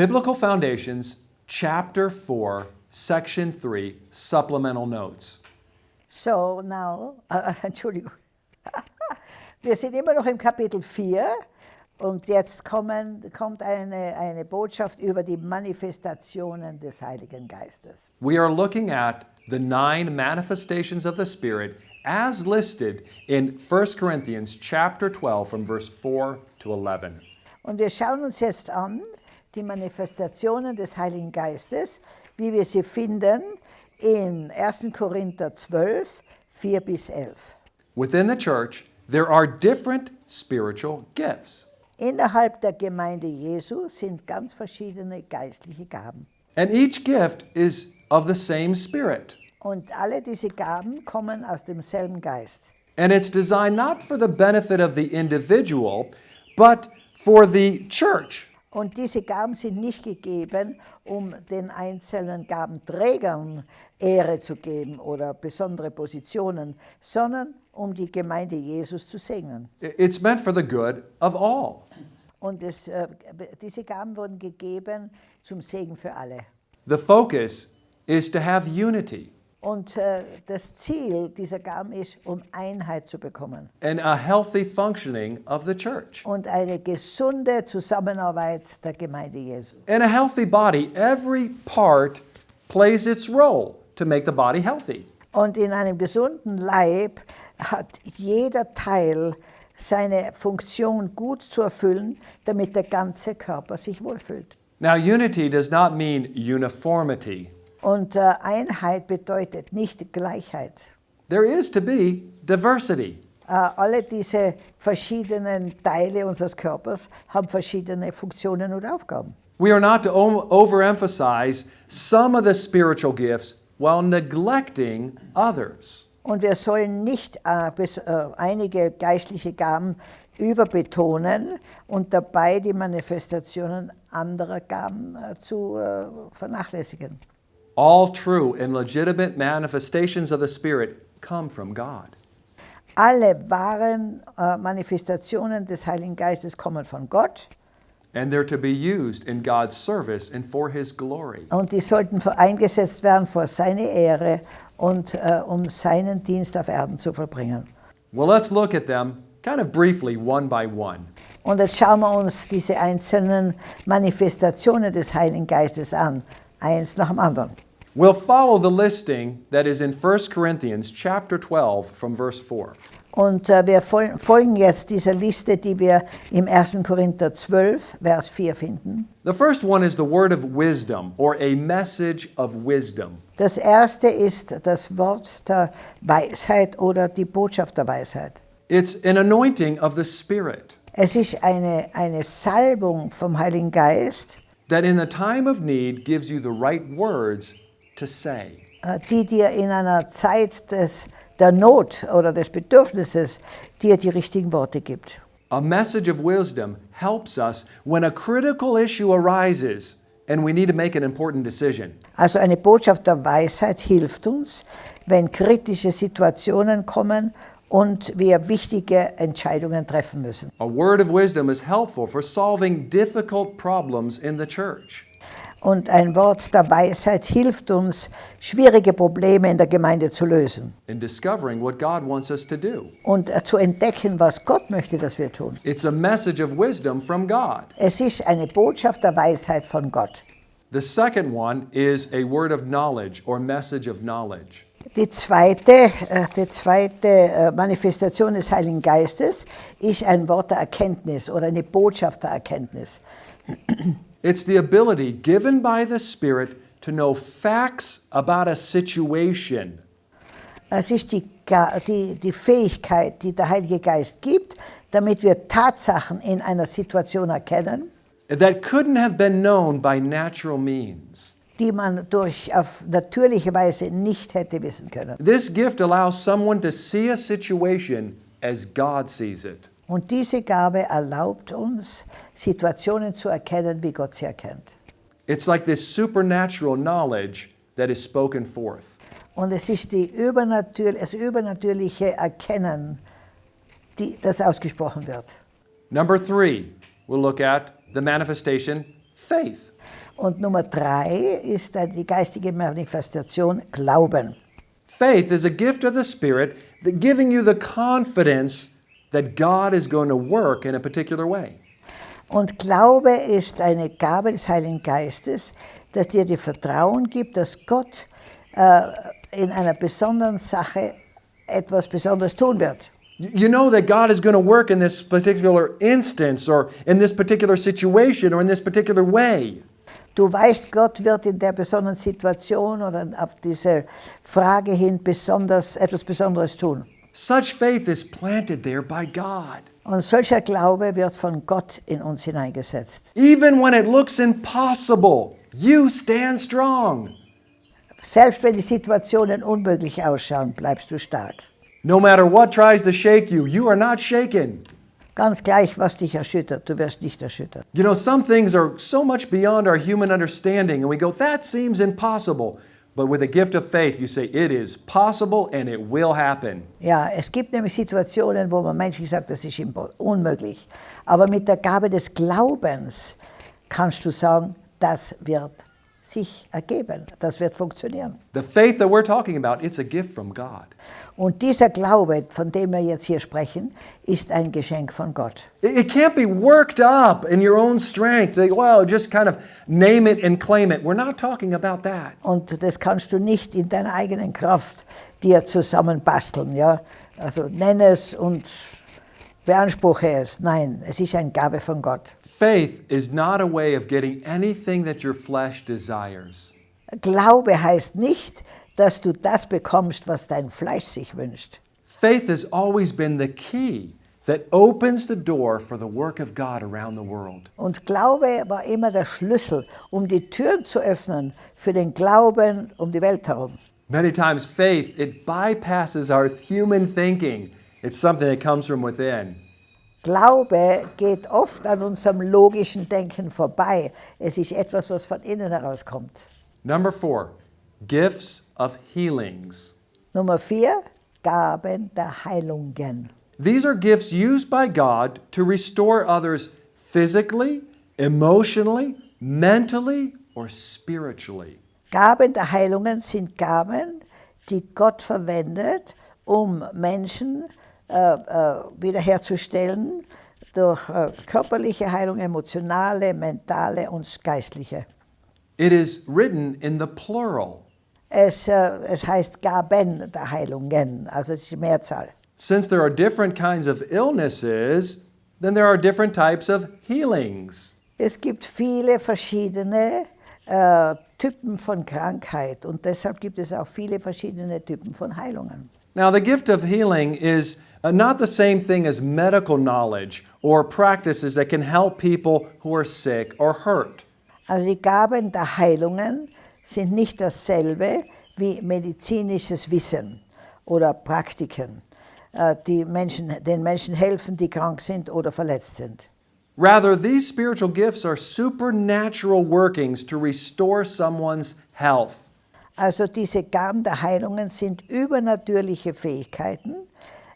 Biblical Foundations, Chapter 4, Section 3, Supplemental Notes. So now, äh, Entschuldigung. Wir sind immer noch im Kapitel 4 und jetzt kommen, kommt eine, eine Botschaft über die Manifestationen des Heiligen Geistes. We are looking at the nine manifestations of the Spirit as listed in 1 Corinthians chapter 12 from verse 4 to 11. Und wir schauen uns jetzt an die Manifestationen des Heiligen Geistes, wie wir sie finden in 1. Korinther 12, 4 bis 11. Within the church, there are different spiritual gifts. Innerhalb der Gemeinde Jesu sind ganz verschiedene geistliche Gaben. And each gift is of the same Spirit. Und alle diese Gaben kommen aus demselben Geist. And it's designed not for the benefit of the individual, but for the church. Und diese Gaben sind nicht gegeben, um den einzelnen Gabenträgern Ehre zu geben oder besondere Positionen, sondern um die Gemeinde Jesus zu segnen. It's meant for the good of all. Und es, äh, diese Gaben wurden gegeben zum Segen für alle. The focus is to have unity Und äh, das Ziel dieser Gaben ist, um Einheit zu bekommen and a healthy functioning of the church. und eine gesunde Zusammenarbeit der Gemeinde Jesu. In a healthy body, every part plays its role to make the body healthy. Und in einem gesunden Leib hat jeder Teil seine Funktion gut zu erfüllen, damit der ganze Körper sich wohlfühlt. Now, unity does not mean uniformity. Und äh, Einheit bedeutet nicht Gleichheit. There is to be diversity. Äh, alle diese verschiedenen Teile unseres Körpers haben verschiedene Funktionen und Aufgaben. We are not to overemphasize some of the spiritual gifts while neglecting others. Und wir sollen nicht äh, bis, äh, einige geistliche Gaben überbetonen und dabei die Manifestationen anderer Gaben äh, zu äh, vernachlässigen. All true and legitimate manifestations of the Spirit come from God. Alle wahren äh, Manifestationen des Heiligen Geistes kommen von Gott And they're to be used in God's service and for His glory. und die sollten für- eingesetzt werden vor seine Ehre und äh, um seinen Dienst auf Erden zu vollbringen. Well, let's look at them kind of briefly, one by one. Und jetzt schauen wir uns diese einzelnen Manifestationen des Heiligen Geistes an, eins nach dem anderen. We'll follow the listing that is in 1 Corinthians chapter 12 from verse 4. Und äh, wir fol folgen jetzt dieser Liste, die wir im 1. Korinther 12, Vers 4 finden. The first one is the word of wisdom or a message of wisdom. Das erste ist das Wort der Weisheit oder die Botschaft der Weisheit. It's an anointing of the Spirit Es ist eine, eine Salbung vom Heiligen Geist, that in the time of need gives you the right words to say. äh, die dir in einer Zeit des, der Not oder des Bedürfnisses dir die richtigen Worte gibt. A message of wisdom helps us when a critical issue arises and we need to make an important decision. Also eine Botschaft der Weisheit hilft uns, wenn kritische Situationen kommen und wir wichtige Entscheidungen treffen müssen. A word of wisdom is helpful for solving difficult problems in the church. Und ein Wort der Weisheit hilft uns, schwierige Probleme in der Gemeinde zu lösen in discovering what God wants us to do. und äh, zu entdecken, was Gott möchte, dass wir tun. It's a message of wisdom from God. Es ist eine Botschaft der Weisheit von Gott. The second one is a word of knowledge or message of knowledge. Die zweite, äh, die zweite äh, Manifestation des Heiligen Geistes ist ein Wort der Erkenntnis oder eine Botschaft der Erkenntnis. It's the ability given by the Spirit to know facts about a situation Es ist die, die, die Fähigkeit, die der Heilige Geist gibt, damit wir Tatsachen in einer Situation erkennen, that couldn't have been known by natural means. die man durch auf natürliche Weise nicht hätte wissen können. This gift allows someone to see a situation as God sees it. Und diese Gabe erlaubt uns, Situationen zu erkennen, wie Gott sie erkennt. It's like this supernatural knowledge that is spoken forth. Und es ist die übernatür das übernatürliche Erkennen, die, das ausgesprochen wird. Number three, we'll look at the manifestation Faith. Und Nummer drei ist die geistige Manifestation Glauben. Faith is a gift of the Spirit that giving you the confidence that God is going to work in a particular way. Und Glaube ist eine Gabe des Heiligen Geistes, das dir die Vertrauen gibt, dass Gott äh, in einer besonderen Sache etwas Besonderes tun wird. You know that God is going to work in this particular instance or in this particular situation or in this particular way. Du weißt, Gott wird in der besonderen Situation oder auf diese Frage hin besonders, etwas Besonderes tun. Such faith is planted there by God. Und solcher Glaube wird von Gott in uns hineingesetzt. Even when it looks impossible, you stand strong. Selbst wenn die Situationen unmöglich ausschauen, bleibst du stark. No matter what tries to shake you, you are not shaken. Ganz gleich, was dich erschüttert, du wirst nicht erschüttert. You know, some things are so much beyond our human understanding, and we go, that seems impossible. But with a gift of faith, you say, it is possible and it will happen. Ja, es gibt nämlich Situationen, wo man menschlich sagt, das ist unmöglich. Aber mit der Gabe des Glaubens kannst du sagen, das wird sich ergeben, das wird funktionieren. The faith that we're talking about, it's a gift from God. Und dieser Glaube, von dem wir jetzt hier sprechen, ist ein Geschenk von Gott. It can't be worked up in your own strength. Say, well, just kind of name it and claim it. We're not talking about that. Und das kannst du nicht in deiner eigenen Kraft dir zusammenbasteln. Ja? Also nenne es und beanspruche es. Nein, es ist eine Gabe von Gott. Faith is not a way of getting anything that your flesh desires. Glaube heißt nicht, dass du das bekommst, was dein Fleisch sich wünscht. Faith has always been the key that opens the door for the work of God around the world. Und Glaube war immer der Schlüssel, um die Türen zu öffnen für den Glauben um die Welt herum. Many times, faith, it bypasses our human thinking. It's something that comes from within. Glaube geht oft an unserem logischen Denken vorbei. Es ist etwas, was von innen herauskommt. Number four, gifts of healings. Nummer vier, Gaben der Heilungen. These are gifts used by God to restore others physically, emotionally, mentally, or spiritually. Gaben der Heilungen sind Gaben, die Gott verwendet, um Menschen äh, wiederherzustellen durch äh, körperliche Heilung, emotionale, mentale und geistliche. It is written in the plural. Es, äh, es heißt Gaben der Heilungen, also es ist die Mehrzahl. Since there are different kinds of illnesses, then there are different types of healings. Es gibt viele verschiedene äh, Typen von Krankheit und deshalb gibt es auch viele verschiedene Typen von Heilungen. Now, the gift of healing is uh, not the same thing as medical knowledge or practices that can help people who are sick or hurt. Also die Gaben der Heilungen sind nicht dasselbe wie medizinisches Wissen oder Praktiken, äh, die Menschen, den Menschen helfen, die krank sind oder verletzt sind. Rather, these spiritual gifts are supernatural workings to restore someone's health. Also diese Gaben der Heilungen sind übernatürliche Fähigkeiten,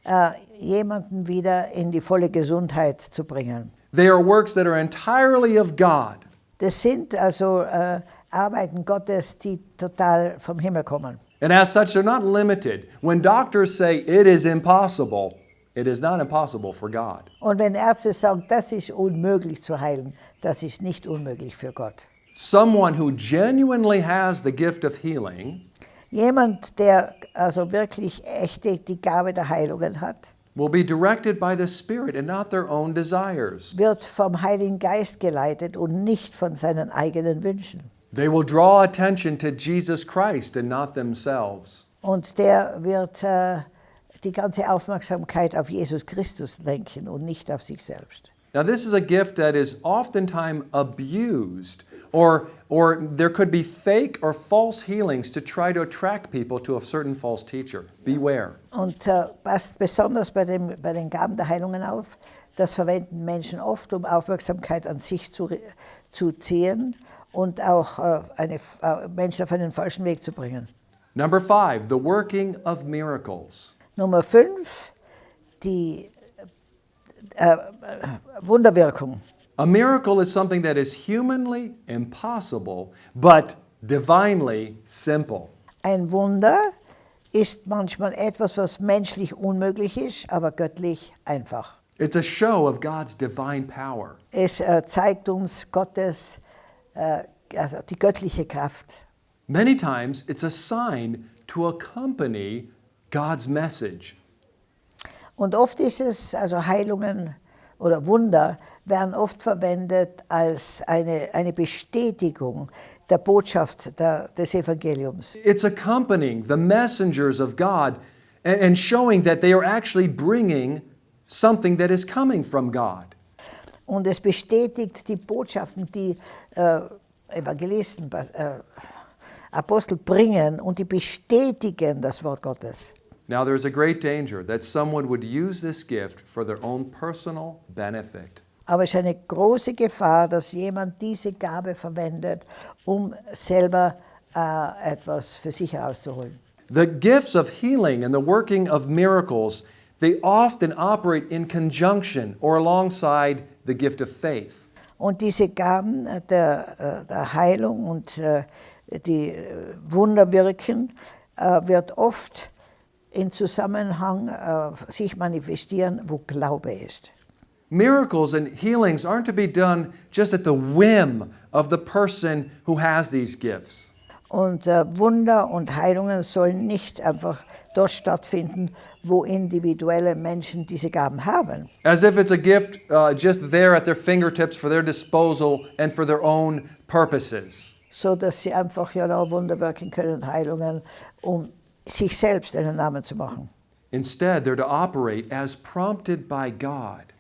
äh, jemanden wieder in die volle Gesundheit zu bringen. They are works that are entirely of God. Das sind also äh, Arbeiten Gottes, die total vom Himmel kommen. And as such, they're not limited. When doctors say it is impossible, it is not impossible for God. Und wenn Ärzte sagen, das ist unmöglich zu heilen, das ist nicht unmöglich für Gott. Someone who genuinely has the gift of healing Jemand, der also wirklich echte die Gabe der Heilungen hat, will be directed by the Spirit and not their own desires. wird vom Heiligen Geist geleitet und nicht von seinen eigenen Wünschen. They will draw attention to Jesus Christ and not themselves. Und der wird äh, die ganze Aufmerksamkeit auf Jesus Christus lenken und nicht auf sich selbst. Now, this is a gift that is oftentimes abused, or, or there could be fake or false healings to try to attract people to a certain false teacher. Beware. Und äh, passt besonders bei, dem, bei den Gaben der Heilungen auf. Das verwenden Menschen oft, um Aufmerksamkeit an sich zu, zu ziehen und auch äh, eine, äh, Menschen auf einen falschen Weg zu bringen. Number five, the working of miracles. Nummer fünf, die äh, äh, Wunderwirkung. A miracle is something that is humanly impossible, but divinely simple. Ein Wunder ist manchmal etwas, was menschlich unmöglich ist, aber göttlich einfach. It's a show of God's divine power. Es äh, zeigt uns Gottes, äh, also die göttliche Kraft. Many times, it's a sign to accompany God's message. Und oft ist es, also Heilungen oder Wunder werden oft verwendet als eine, eine Bestätigung der Botschaft der, des Evangeliums. It's accompanying the messengers of God and, and showing that they are actually bringing something that is coming from God. Und es bestätigt die Botschaften, die äh, Evangelisten, äh, Apostel bringen und die bestätigen das Wort Gottes. Now, there's a great danger that someone would use this gift for their own personal benefit. Aber es ist eine große Gefahr, dass jemand diese Gabe verwendet, um selber äh, etwas für sich herauszuholen. The gifts of healing and the working of miracles, they often operate in conjunction or alongside the gift of faith. Und diese Gaben der, äh, der Heilung und äh, die äh, Wunder wirken, wird oft in Zusammenhang sich manifestieren, wo Glaube ist. Miracles and healings aren't to be done just at the whim of the person who has these gifts. Und äh, Wunder und Heilungen sollen nicht einfach dort stattfinden, wo individuelle Menschen diese Gaben haben. As if it's a gift uh, just there at their fingertips for their disposal and for their own purposes. So dass sie einfach ja noch Wunder wirken können, Heilungen, um sich selbst einen Namen zu machen. Instead, they're to operate as prompted by God.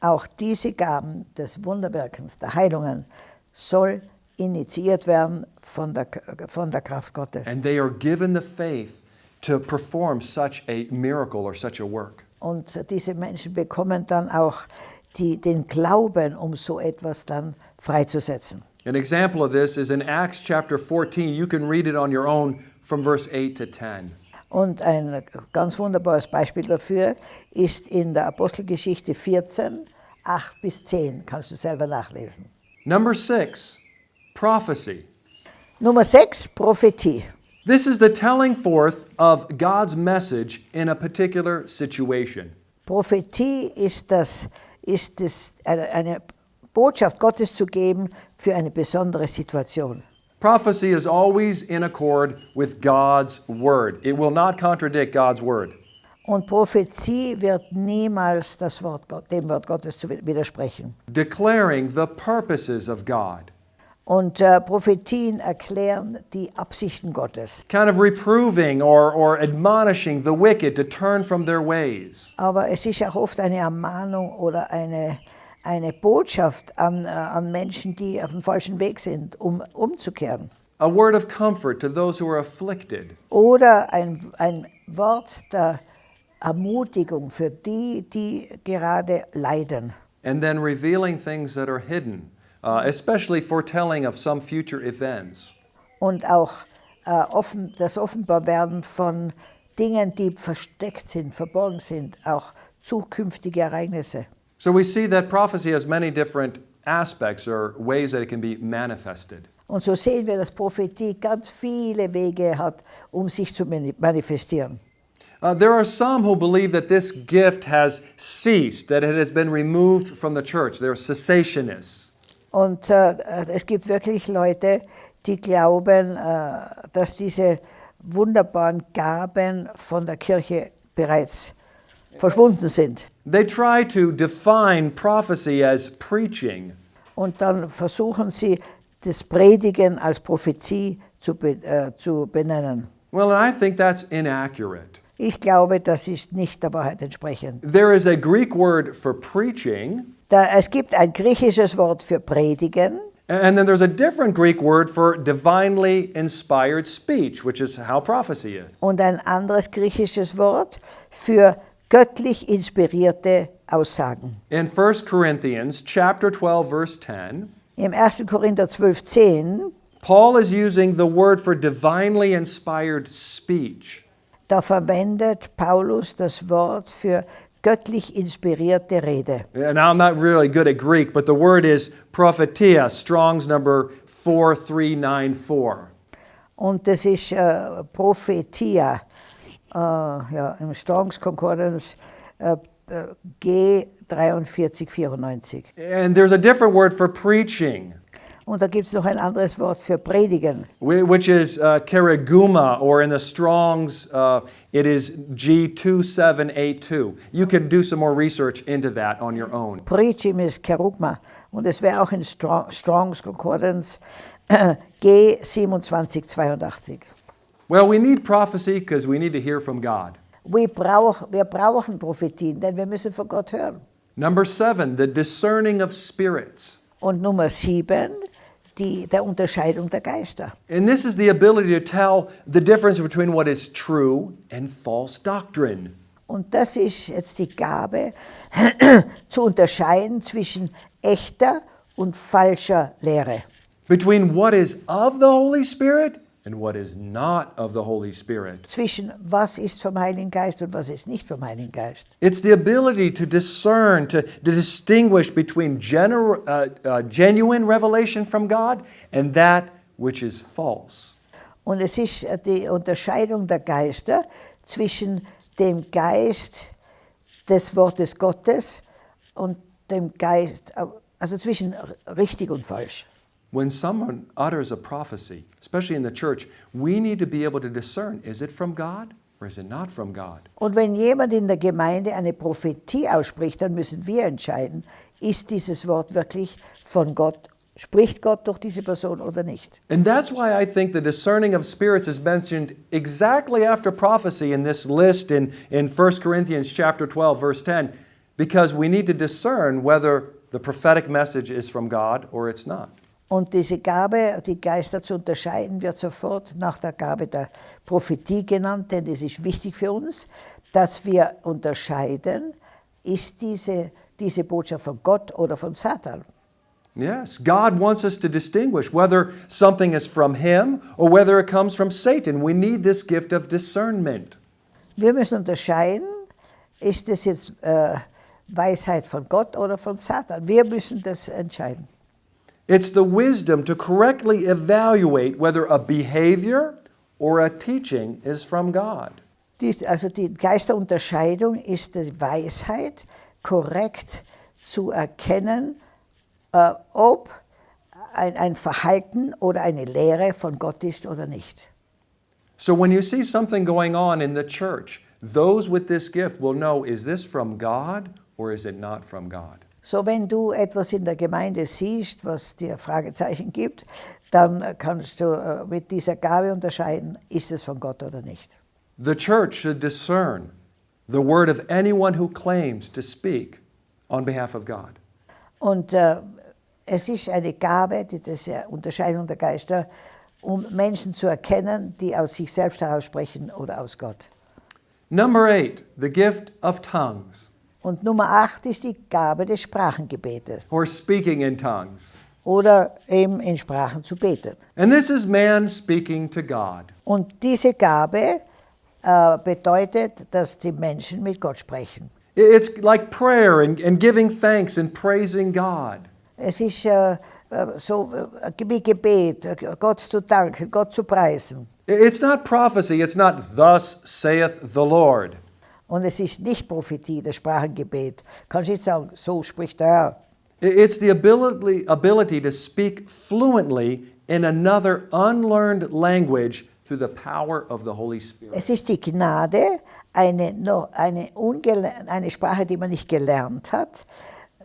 Auch diese Gaben des Wunderwirkens, der Heilungen, soll initiiert werden von der, von der Kraft Gottes. And they are given the faith to perform such a miracle or such a work. Und diese Menschen bekommen dann auch die, den Glauben, um so etwas dann freizusetzen. An example of this is in Acts chapter 14. You can read it on your own from verse 8 to 10. Und ein ganz wunderbares Beispiel dafür ist in der Apostelgeschichte 14, 8 bis 10. Kannst du selber nachlesen. Number six, prophecy. Nummer 6, Prophetie. This is the telling forth of God's message in a particular situation. Prophetie ist, das, ist das, eine Botschaft Gottes zu geben für eine besondere Situation. Prophecy is always in accord with God's word. It will not contradict God's word. Und Prophetie wird niemals das Wort, dem Wort Gottes zu widersprechen. Declaring the purposes of God, Und äh, Prophetien erklären die Absichten Gottes. kind of reproving or, or admonishing the wicked to turn from their ways. Aber es ist auch oft eine Ermahnung oder eine, eine Botschaft an, äh, an Menschen, die auf dem falschen Weg sind, um umzukehren. A word of comfort to those who are afflicted. Oder ein, ein Wort der Ermutigung für die, die gerade leiden. And then revealing things that are hidden, uh, especially foretelling of some future events. Und auch äh, offen, das Offenbarwerden von Dingen, die versteckt sind, verborgen sind, auch zukünftige Ereignisse. So we see that prophecy has many different aspects or ways that it can be manifested. Und so sehen wir, dass Prophetie ganz viele Wege hat, um sich zu manifestieren. Uh, there are some who believe that this gift has ceased, that it has been removed from the church. They're cessationists. Und äh, es gibt wirklich Leute, die glauben, äh, dass diese wunderbaren Gaben von der Kirche bereits verschwunden sind. They try to define prophecy as preaching, Und dann versuchen sie, das Predigen als Prophezie zu, be äh, zu benennen. well, I think that's inaccurate. Ich glaube, das ist nicht der Wahrheit entsprechend. There is a Greek word for preaching, Da, es gibt ein griechisches Wort für Predigen and then there's a different Greek word for divinely inspired speech, which is how prophecy is. und ein anderes griechisches Wort für göttlich inspirierte Aussagen. In 1 Corinthians chapter 12 verse 10, Im 1. Korinther 12, 10, Paul is using the word for divinely inspired speech. da verwendet Paulus das Wort für göttlich inspirierte Rede. And I'm not really good at Greek, but the word is prophetia, Strong's number 4394. Und das ist äh, Prophetia, ja, im Strongs Concordance äh, äh, G4394. And there's a different word for preaching, Und da gibt es noch ein anderes Wort für predigen. whi- which is uh, keryguma, or in the Strong's, uh, it is G2782. You can do some more research into that on your own. Preachim ist Kerugma. Und es wäre auch in Strong, Strongs Concordance äh, G2782. Well, we need prophecy because we need to hear from God. Wir, brauch, wir brauchen Prophetien, denn wir müssen von Gott hören. Number seven, the discerning of spirits. Und Nummer sieben, die, der Unterscheidung der Geister. And this is the ability to tell the difference between what is true and false doctrine. Und das ist jetzt die Gabe, zu unterscheiden zwischen echter und falscher Lehre. Between what is of the Holy Spirit and what is not of the Holy Spirit. Zwischen was ist vom Heiligen Geist und was ist nicht vom Heiligen Geist. It's the ability to discern, to, to distinguish between gener- uh, uh, genuine revelation from God and that which is false. Und es ist äh, die Unterscheidung der Geister zwischen dem Geist des Wortes Gottes und dem Geist, äh, also zwischen richtig und falsch. When someone utters a prophecy, especially in the church, we need to be able to discern is it from God or is it not from God? Und wenn jemand in der Gemeinde eine Prophetie ausspricht, dann müssen wir entscheiden, ist dieses Wort wirklich von Gott, spricht Gott durch diese Person oder nicht. And that's why I think the discerning of spirits is mentioned exactly after prophecy in this list in, in 1 Corinthians chapter 12, verse 10, because we need to discern whether the prophetic message is from God or it's not. Und diese Gabe, die Geister zu unterscheiden, wird sofort nach der Gabe der Prophetie genannt, denn es ist wichtig für uns, dass wir unterscheiden, ist diese, diese Botschaft von Gott oder von Satan. Yes, God wants us to distinguish whether something is from Him or whether it comes from Satan. We need this gift of discernment. Wir müssen unterscheiden, ist es jetzt äh, Weisheit von Gott oder von Satan. Wir müssen das entscheiden. It's the wisdom to correctly evaluate whether a behavior or a teaching is from God. Dies, also die Geisterunterscheidung ist die Weisheit, korrekt zu erkennen, äh, ob ein, ein Verhalten oder eine Lehre von Gott ist oder nicht. So when you see something going on in the church, those with this gift will know is this from God or is it not from God? So, wenn du etwas in der Gemeinde siehst, was dir Fragezeichen gibt, dann kannst du äh, mit dieser Gabe unterscheiden, ist es von Gott oder nicht. The church should discern the word of anyone who claims to speak on behalf of God. Und äh, es ist eine Gabe, die ja Unterscheidung der Geister, um Menschen zu erkennen, die aus sich selbst heraus sprechen oder aus Gott. Number eight, the gift of tongues Und Nummer acht ist die Gabe des Sprachengebetes or speaking in tongues. oder eben in Sprachen zu beten. And this is man speaking to God. Und diese Gabe äh, bedeutet, dass die Menschen mit Gott sprechen. It's like prayer and, and giving thanks and praising God. Es ist äh, äh, so äh, wie Gebet, Gott zu danken, Gott zu preisen. It's not prophecy, it's not thus saith the Lord. Und es ist nicht Prophetie, das Sprachengebet. Kannst du nicht sagen, so spricht der Herr. It's the ability, ability to speak fluently in another unlearned language through the power of the Holy Spirit. Es ist die Gnade, eine, eine, eine Sprache, die man nicht gelernt hat,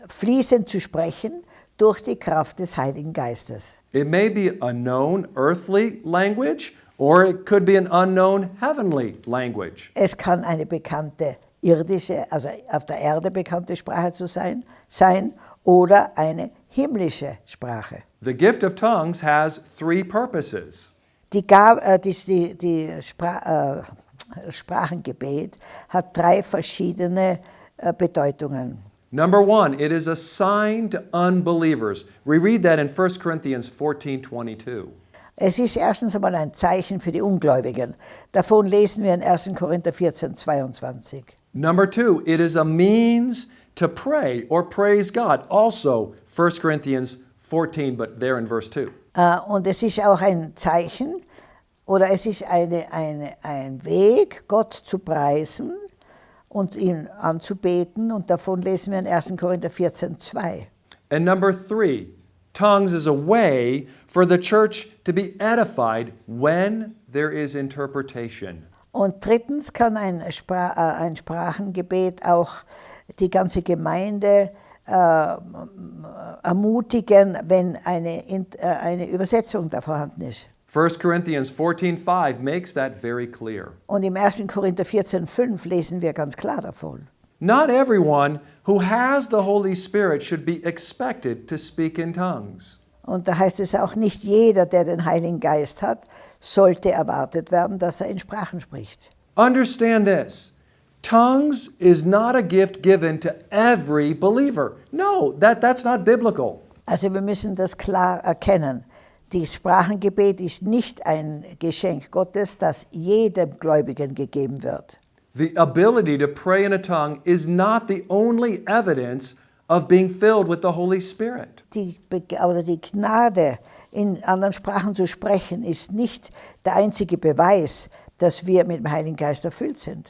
fließend zu sprechen durch die Kraft des Heiligen Geistes. It may be a known earthly language, or it could be an unknown heavenly language. Es kann eine bekannte irdische, also auf der Erde bekannte Sprache zu sein, sein oder eine himmlische Sprache. The gift of tongues has three purposes. Die, Gab, äh, die, die, die Spra äh, Sprachengebet hat drei verschiedene äh, Bedeutungen. Number one, it is a sign to unbelievers. We read that in 1 Corinthians 14 22. Es ist erstens einmal ein Zeichen für die Ungläubigen. Davon lesen wir in 1. Korinther 14, 22. Number two, it is a means to pray or praise God. Also, 1 Corinthians 14, but there in verse 2. Äh, Und es ist auch ein Zeichen oder es ist eine, eine, ein Weg, Gott zu preisen und ihn anzubeten. Und davon lesen wir in 1. Korinther 14, 2. And number three, tongues is a way for the church to be edified when there is interpretation. Und drittens kann ein, Spra äh, ein Sprachengebet auch die ganze Gemeinde äh, ermutigen, wenn eine, In- äh, eine Übersetzung da vorhanden ist. 1 Corinthians 14:5 makes that very clear. Und im 1. Korinther 14,5 lesen wir ganz klar davon. Not everyone who has the Holy Spirit should be expected to speak in tongues. Und da heißt es auch, nicht jeder, der den Heiligen Geist hat, sollte erwartet werden, dass er in Sprachen spricht. Understand this. Tongues is not a gift given to every believer. No, that, that's not biblical. Also wir müssen das klar erkennen. Die Sprachengebet ist nicht ein Geschenk Gottes, das jedem Gläubigen gegeben wird. The ability to pray in a tongue is not the only evidence of being filled with the Holy Spirit. Die, oder die Gnade, in anderen Sprachen zu sprechen, ist nicht der einzige Beweis, dass wir mit dem Heiligen Geist erfüllt sind.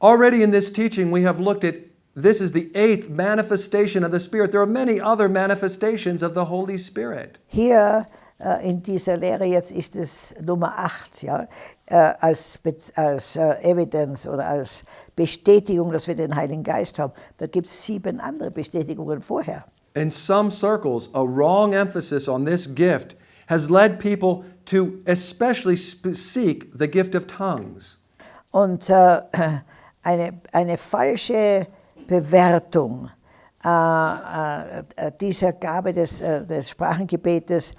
Already in this teaching, we have looked at this is the eighth manifestation of the Spirit. There are many other manifestations of the Holy Spirit. Hier äh, in dieser Lehre jetzt ist es Nummer 8, ja, äh, als, als äh, Evidence oder als Bestätigung, dass wir den Heiligen Geist haben. Da gibt es sieben andere Bestätigungen vorher. In some circles, a wrong emphasis on this gift has led people to especially sp- seek the gift of tongues. Und äh, eine, eine falsche Bewertung äh, äh, dieser Gabe des, äh, des Sprachengebetes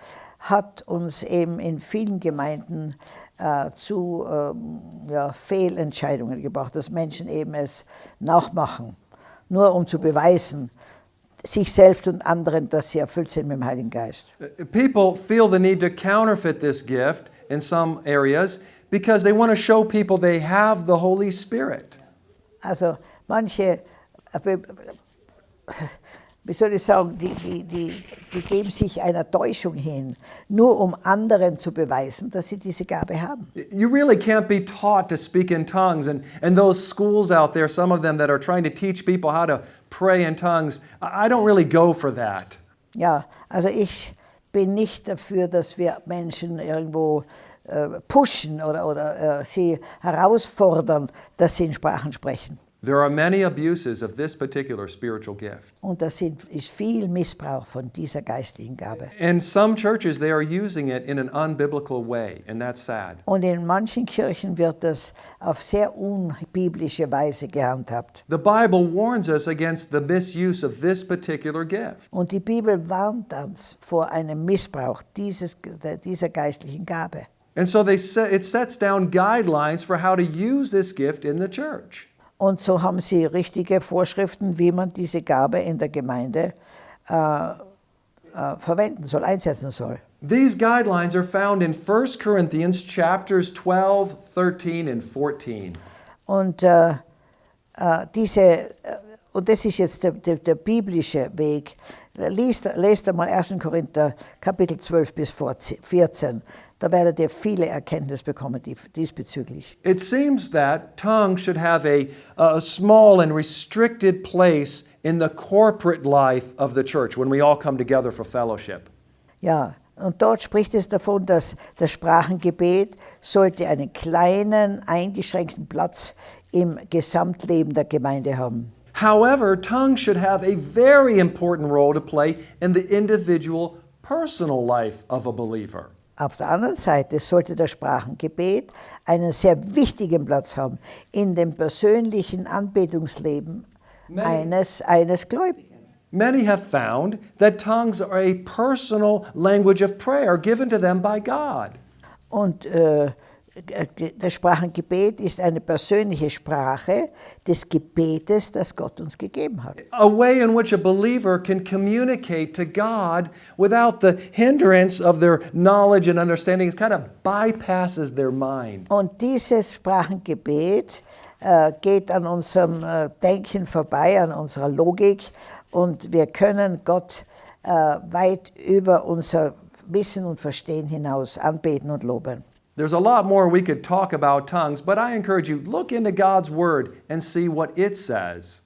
hat uns eben in vielen Gemeinden äh, zu ähm, ja, Fehlentscheidungen gebracht, dass Menschen eben es nachmachen, nur um zu beweisen, sich selbst und anderen, dass sie erfüllt sind mit dem Heiligen Geist. Uh, People feel the need to counterfeit this gift in some areas because they want to show people they have the Holy Spirit. Also manche, äh, wie soll ich sagen, die, die, die, die geben sich einer Täuschung hin, nur um anderen zu beweisen, dass sie diese Gabe haben. You really can't be taught to speak in tongues. And, and those schools out there, some of them that are trying to teach people how to pray in tongues, I don't really go for that. Ja, also ich bin nicht dafür, dass wir Menschen irgendwo äh, pushen oder, oder äh, sie herausfordern, dass sie in Sprachen sprechen. There are many abuses of this particular spiritual gift. Und das sind, ist viel Missbrauch von dieser geistlichen Gabe. In some churches, they are using it in an unbiblical way, and that's sad. Und in manchen Kirchen wird das auf sehr unbiblische Weise gehandhabt. The Bible warns us against the misuse of this particular gift. Und die Bibel warnt uns vor einem Missbrauch dieses, dieser geistlichen Gabe. And so they set, it sets down guidelines for how to use this gift in the church. Und so haben sie richtige Vorschriften, wie man diese Gabe in der Gemeinde äh, äh, verwenden soll, einsetzen soll. These guidelines are found in 1 Corinthians chapters 12, 13, and 14. Und, äh, äh, diese, äh, und das ist jetzt der, der, der biblische Weg. Lest, lest einmal 1. Korinther Kapitel 12 bis 14. Da werdet ihr viele Erkenntnis bekommen diesbezüglich. It seems that tongues should have a, a small and restricted place in the corporate life of the church when we all come together for fellowship. Ja, und dort spricht es davon, dass das Sprachengebet sollte einen kleinen, eingeschränkten Platz im Gesamtleben der Gemeinde haben. However, tongues should have a very important role to play in the individual personal life of a believer. Auf der anderen Seite sollte das Sprachengebet einen sehr wichtigen Platz haben in dem persönlichen Anbetungsleben Many- eines, eines Gläubigen. Many have found that tongues are a personal language of prayer given to them by God. Und äh, das Sprachengebet ist eine persönliche Sprache des Gebetes, das Gott uns gegeben hat. A way in which a believer can communicate to God without the hindrance of their knowledge and understanding. It kind of bypasses their mind. Und dieses Sprachengebet äh, geht an unserem äh, Denken vorbei, an unserer Logik und wir können Gott äh, weit über unser Wissen und Verstehen hinaus anbeten und loben. There's a lot more we could talk about tongues, but I encourage you, look into God's Word and see what it says.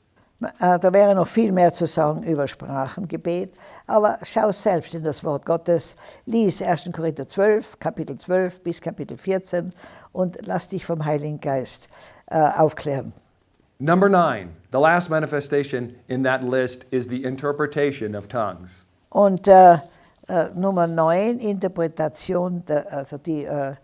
Äh, Da wäre noch viel mehr zu sagen über Sprachengebet, aber schau selbst in das Wort Gottes, lies 1. Korinther 12, Kapitel 12 bis Kapitel 14 und lass dich vom Heiligen Geist äh, aufklären. Number nine, the last manifestation in that list is the interpretation of tongues. Und äh, äh, Nummer 9, Interpretation, der, also die, äh,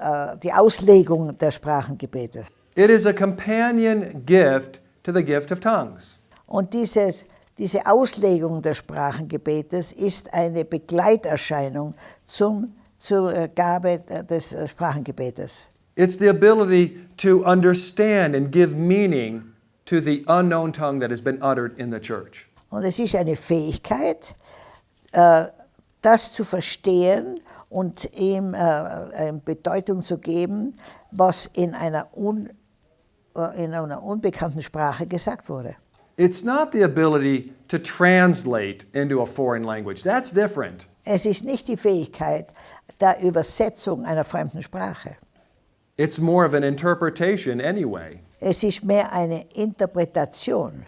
äh, die Auslegung der Sprachengebetes. It is a companion gift to the gift of tongues. Und dieses, diese Auslegung des Sprachengebetes ist eine Begleiterscheinung zum, zur äh, Gabe des äh, Sprachengebetes. It's the ability to understand and give meaning to the unknown tongue that has been uttered in the church. Und es ist eine Fähigkeit, äh, das zu verstehen und ihm äh, eine Bedeutung zu geben, was in einer, un, äh, in einer unbekannten Sprache gesagt wurde. It's not the ability to translate into a foreign language. That's different. Es ist nicht die Fähigkeit der Übersetzung einer fremden Sprache. It's more of an interpretation anyway. Es ist mehr eine Interpretation.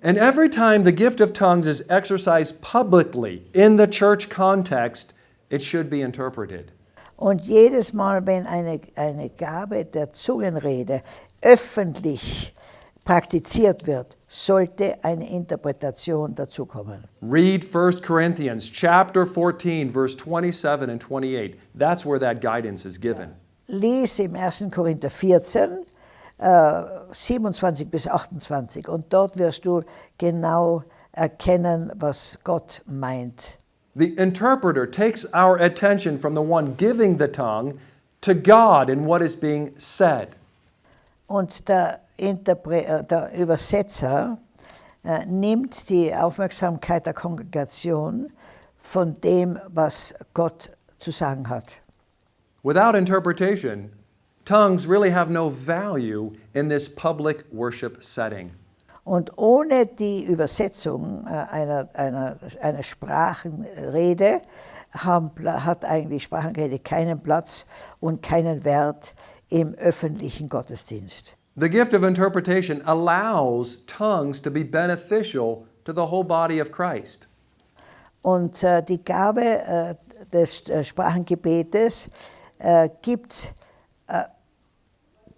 And every time the gift of tongues is exercised publicly in the church context, it should be interpreted. Und jedes Mal, wenn eine, eine Gabe der Zungenrede öffentlich praktiziert wird, sollte eine Interpretation dazukommen. Read 1 Corinthians chapter 14 verse 27 and 28. That's where that guidance is given. Lies im 1. Korinther 14, äh, 27 bis 28 und dort wirst du genau erkennen, was Gott meint. The interpreter takes our attention from the one giving the tongue to God and what is being said. Und der, Interpre äh, der Übersetzer äh, nimmt die Aufmerksamkeit der Kongregation von dem, was Gott zu sagen hat. Without interpretation, tongues really have no value in this public worship setting. Und ohne die Übersetzung äh, einer, einer, einer Sprachenrede haben, hat eigentlich Sprachenrede keinen Platz und keinen Wert im öffentlichen Gottesdienst. The gift of interpretation allows tongues to be beneficial to the whole body of Christ. Und äh, die Gabe äh, des äh, Sprachengebetes äh, gibt, äh,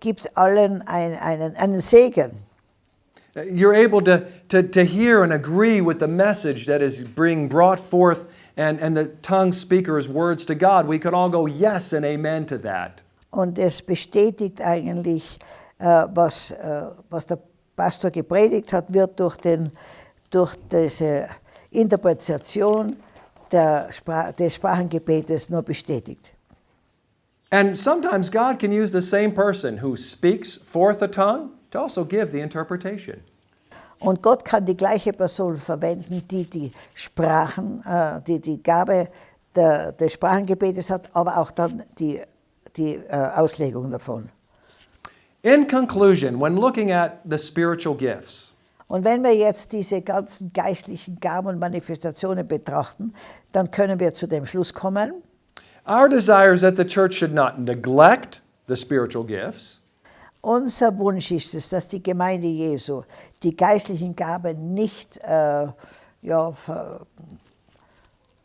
gibt allen ein, einen, einen Segen. You're able to, to, to hear and agree with the message that is being brought forth and, and the tongue speaker's words to God. We can all go yes and amen to that. Und es bestätigt eigentlich, äh, was, äh, was der Pastor gepredigt hat, wird durch, den, durch diese Interpretation der Spra des Sprachengebetes nur bestätigt. And sometimes God can use the same person who speaks forth a tongue to also give the interpretation. Und Gott kann die gleiche Person verwenden, die die Sprachen, äh, die die Gabe der, des Sprachengebetes hat, aber auch dann die, die äh, Auslegung davon. In conclusion, when looking at the spiritual gifts, Und wenn wir jetzt diese ganzen geistlichen Gaben und Manifestationen betrachten, dann können wir zu dem Schluss kommen, our desire is that the church should not neglect the spiritual gifts, unser Wunsch ist es, dass die Gemeinde Jesu die geistlichen Gaben nicht äh, ja,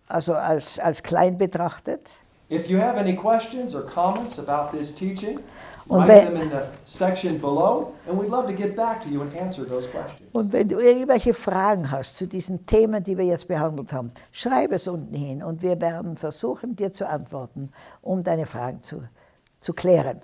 also als, als klein betrachtet. If you have any questions or comments about this teaching, Und wenn- them in the section below, and we'd love to get back to you and answer those questions. Und wenn du irgendwelche Fragen hast zu diesen Themen, die wir jetzt behandelt haben, schreib es unten hin und wir werden versuchen, dir zu antworten, um deine Fragen zu, zu klären.